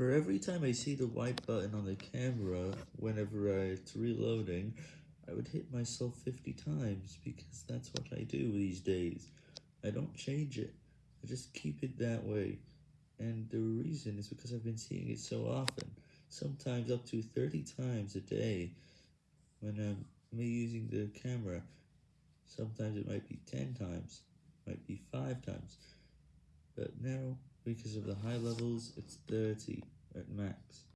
For every time I see the white button on the camera whenever I, it's reloading, I would hit myself 50 times, because that's what I do these days. I don't change it, I just keep it that way, and the reason is because I've been seeing it so often, sometimes up to 30 times a day, when I'm using the camera, sometimes it might be 10 times, might be 5 times, but now, because of the high levels, it's 30 at max.